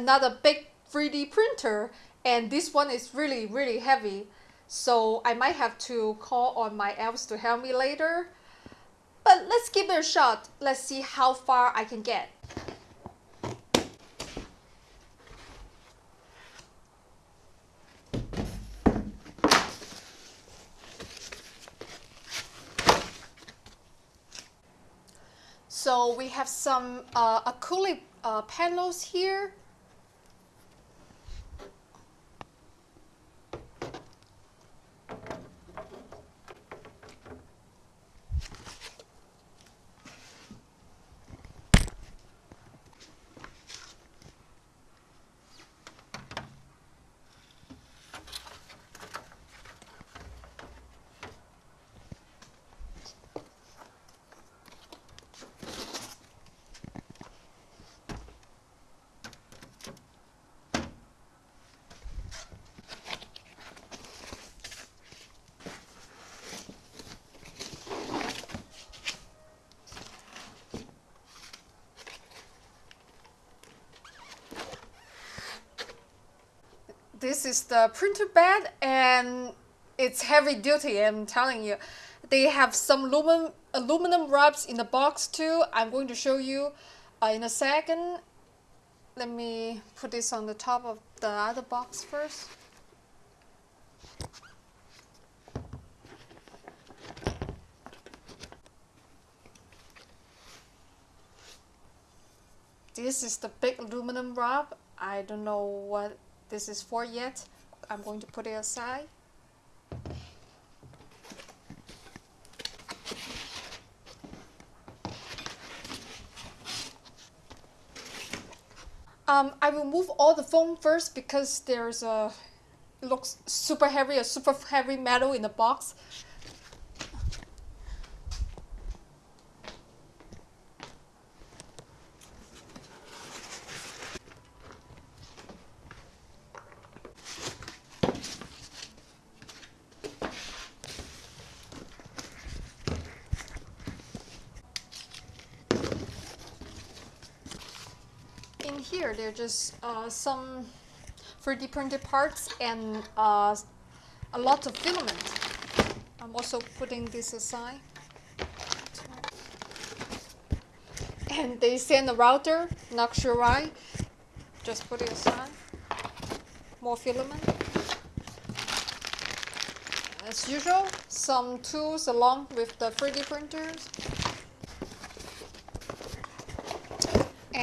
another big 3D printer and this one is really really heavy. So I might have to call on my elves to help me later. But let's give it a shot. Let's see how far I can get. So we have some uh, acrylic uh, panels here this is the printer bed and it's heavy duty I'm telling you. They have some aluminum aluminum wraps in the box too. I'm going to show you uh, in a second. Let me put this on the top of the other box first. This is the big aluminum wrap. I don't know what this is for yet. I'm going to put it aside. Um, I will move all the foam first because there's a looks super heavy, a super heavy metal in the box. Here, they're just uh, some 3D printed parts and uh, a lot of filament. I'm also putting this aside. And they send a router, not sure why. Just put it aside. More filament. As usual, some tools along with the 3D printers.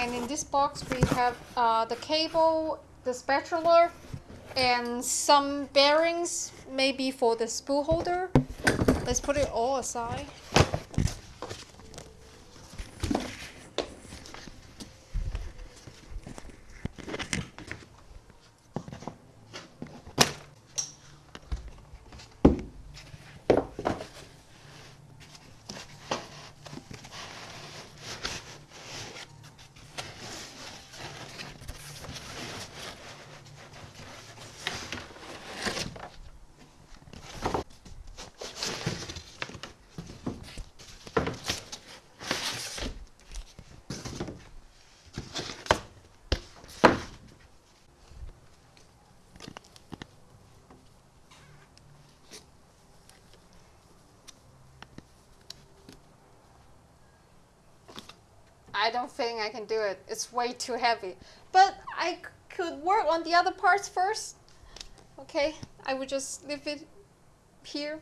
And in this box we have uh, the cable, the spatula, and some bearings, maybe for the spool holder. Let's put it all aside. I don't think I can do it. It's way too heavy. But I could work on the other parts first. Okay, I would just leave it here.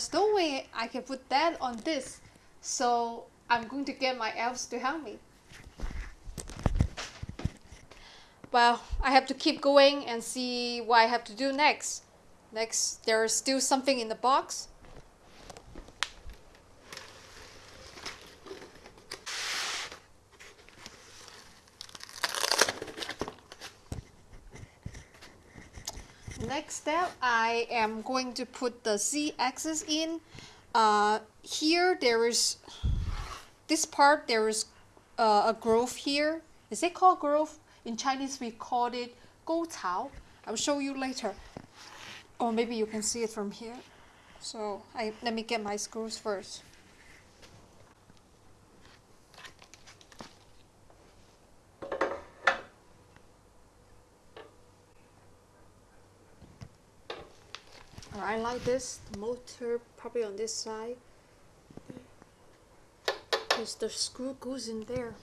There's no way I can put that on this. So I'm going to get my elves to help me. Well, I have to keep going and see what I have to do next. Next, there's still something in the box. Next step, I am going to put the z-axis in. Uh, here there is, this part there is uh, a groove here. Is it called groove? In Chinese we call it 沟槽. I'll show you later. Or maybe you can see it from here. So I, let me get my screws first. I like this motor probably on this side. Because the screw goes in there.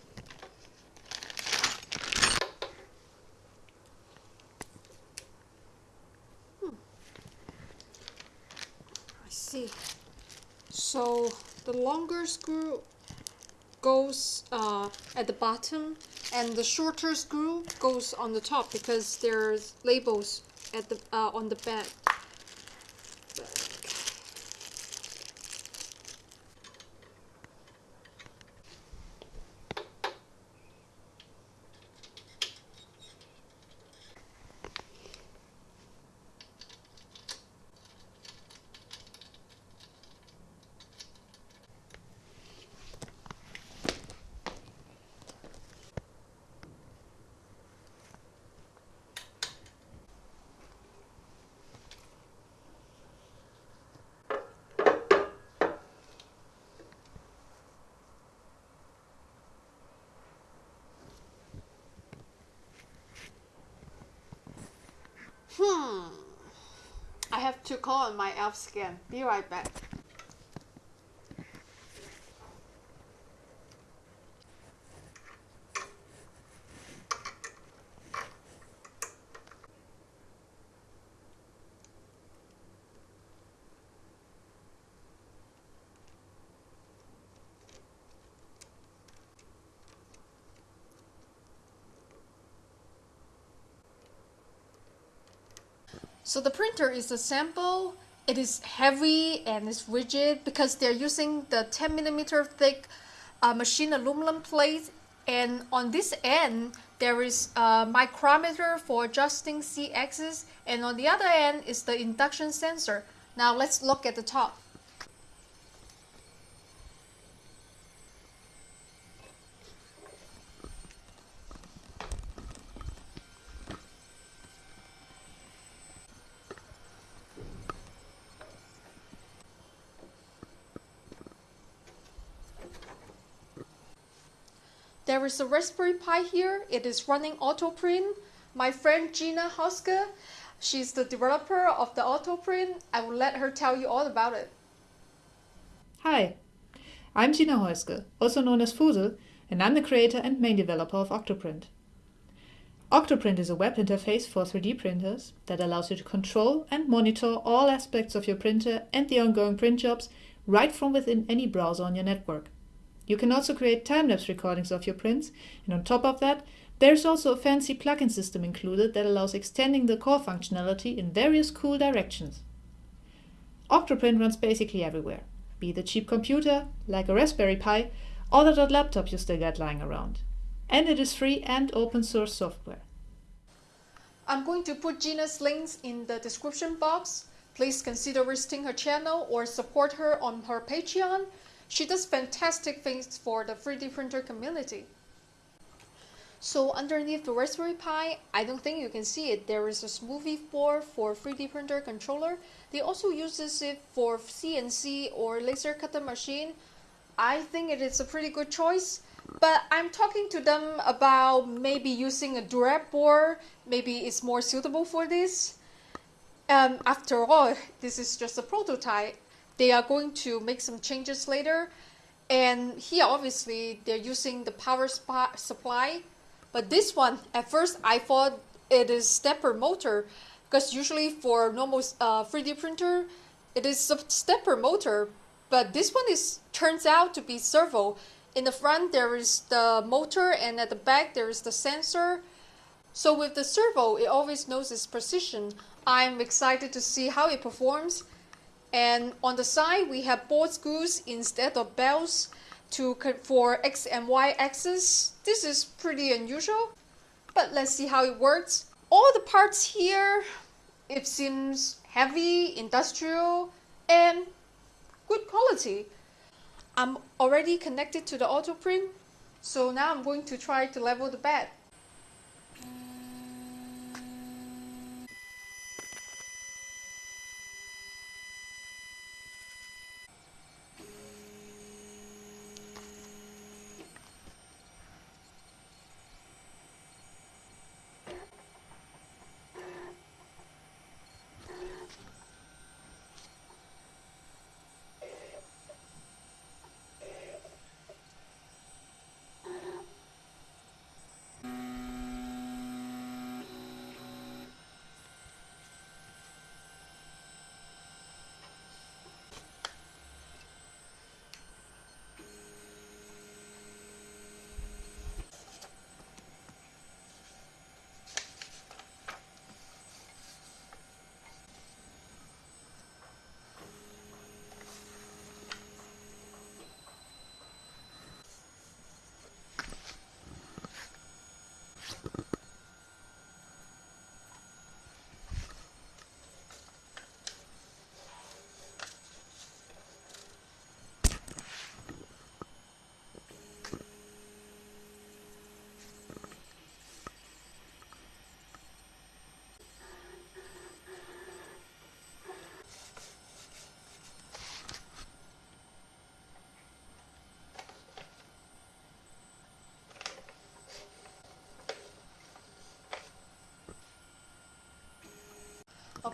Hmm. I see. So the longer screw goes uh, at the bottom and the shorter screw goes on the top because there's labels at the uh, on the back Hmm. I have to call on my elf scan. Be right back. So the printer is a sample. It is heavy and it's rigid because they're using the 10 millimeter thick uh, machine aluminum plate. And on this end, there is a micrometer for adjusting z-axis. And on the other end is the induction sensor. Now let's look at the top. There is a Raspberry Pi here. It is running OctoPrint. My friend Gina Häußge, she's the developer of the OctoPrint. I will let her tell you all about it. Hi, I'm Gina Häußge, also known as foosel, and I'm the creator and main developer of Octoprint. Octoprint is a web interface for 3D printers that allows you to control and monitor all aspects of your printer and the ongoing print jobs right from within any browser on your network. You can also create time-lapse recordings of your prints, and on top of that, there's also a fancy plugin system included that allows extending the core functionality in various cool directions. Octoprint runs basically everywhere, be it a cheap computer, like a Raspberry Pi, or that laptop you still got lying around. And it is free and open source software. I'm going to put Gina's links in the description box. Please consider visiting her channel or support her on her Patreon she does fantastic things for the 3D printer community. So underneath the Raspberry Pi, I don't think you can see it, there is a smoothie board for 3D printer controller. They also uses it for CNC or laser cutter machine. I think it is a pretty good choice. But I'm talking to them about maybe using a Durap board. Maybe it's more suitable for this. Um, after all, this is just a prototype they are going to make some changes later. And here, obviously, they're using the power supply. But this one, at first, I thought it is stepper motor because usually for normal uh, 3D printer, it is a stepper motor, but this one is turns out to be servo. In the front there is the motor and at the back there is the sensor. So with the servo, it always knows its position. I'm excited to see how it performs. And on the side, we have bolt screws instead of belts to for X and Y axis. This is pretty unusual, but let's see how it works. All the parts here, it seems heavy, industrial, and good quality. I'm already connected to the OctoPrint, so now I'm going to try to level the bed.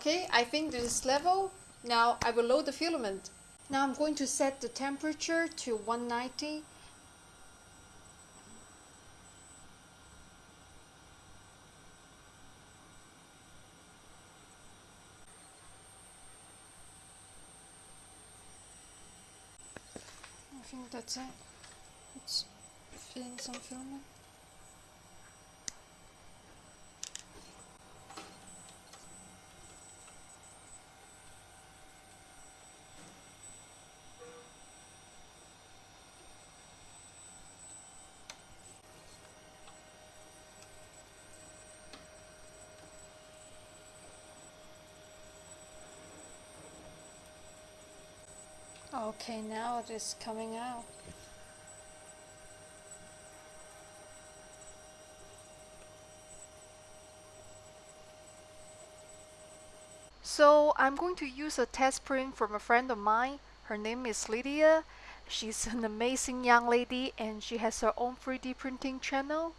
Okay, I think this is level. Now I will load the filament. Now I'm going to set the temperature to 190. I think that's it. Let's fill in some filament. Okay, now it is coming out. So I'm going to use a test print from a friend of mine. Her name is Lydia. She's an amazing young lady and she has her own 3D printing channel.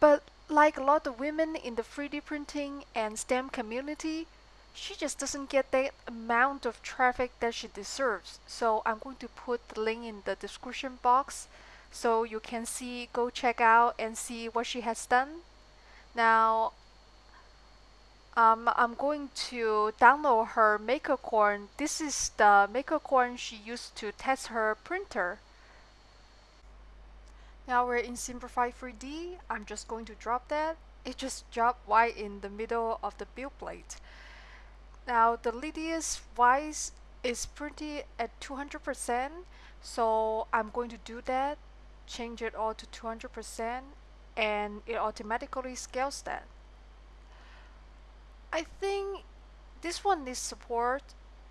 But like a lot of women in the 3D printing and STEM community, she just doesn't get the amount of traffic that she deserves. So I'm going to put the link in the description box so you can see, go check out and see what she has done. Now, um, I'm going to download her MakerCore. This is the MakerCore she used to test her printer. Now we're in Simplify 3D. I'm just going to drop that. It just dropped right in the middle of the build plate. Now the Lydia's voice is pretty at 200% so I'm going to do that change it all to 200% and it automatically scales that. I think this one needs support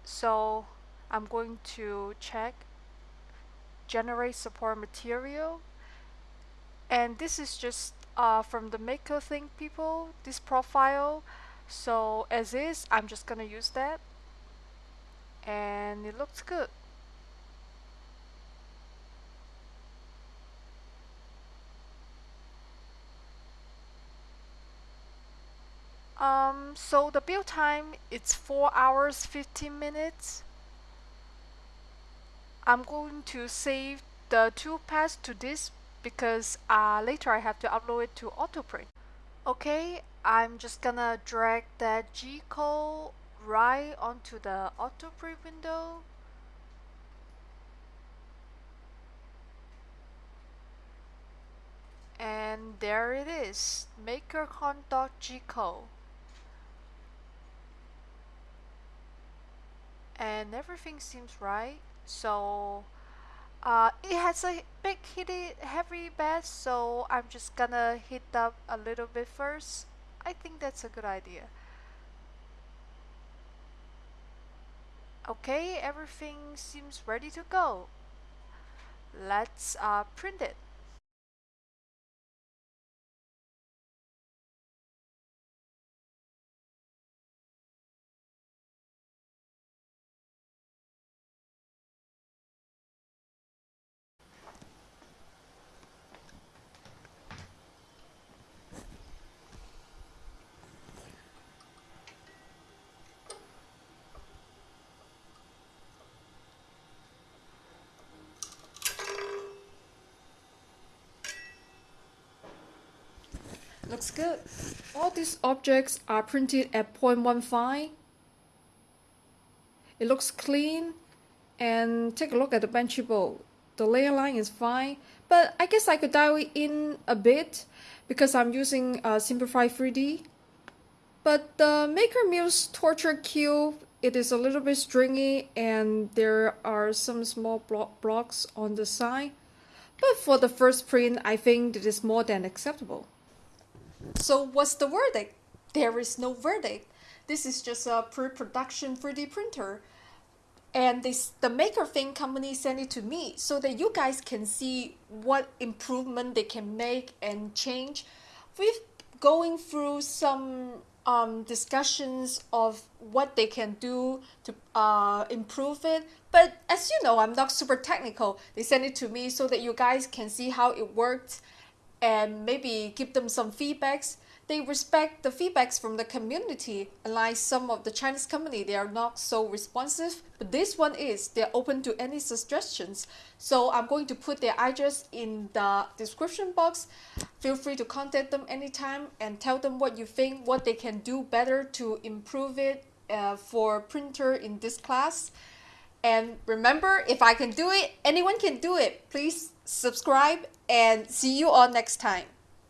so I'm going to check generate support material. And this is just uh, from the MakerThing people this profile so as is I'm just gonna use that. And it looks good. Um so the build time it's 4 hours 15 minutes. I'm going to save the two paths to this because uh, later I have to upload it to OctoPrint okay I'm just gonna drag that G code right onto the OctoPrint window. And there it is, makercon.gco. And everything seems right. So uh, it has a big heavy bed, so I'm just gonna heat up a little bit first. I think that's a good idea. Okay, everything seems ready to go. Let's uh, print it. Looks good. All these objects are printed at 0.15. It looks clean. And take a look at the benchy bowl. The layer line is fine, but I guess I could dial it in a bit because I'm using uh, Simplify 3D. But the Maker Muse Torture Cube, it is a little bit stringy and there are some small blo blocks on the side. But for the first print, I think it is more than acceptable. So what's the verdict? There is no verdict. This is just a pre-production 3D printer. And this the Maker Thing company sent it to me so that you guys can see what improvement they can make and change. We've going through some um, discussions of what they can do to uh, improve it. But as you know, I'm not super technical. They sent it to me so that you guys can see how it works and maybe give them some feedbacks. They respect the feedbacks from the community, unlike some of the Chinese company, they are not so responsive, but this one is, they're open to any suggestions. So I'm going to put their address in the description box. Feel free to contact them anytime and tell them what you think, what they can do better to improve it uh, for printer in this class. And remember, if I can do it, anyone can do it. Please subscribe and see you all next time.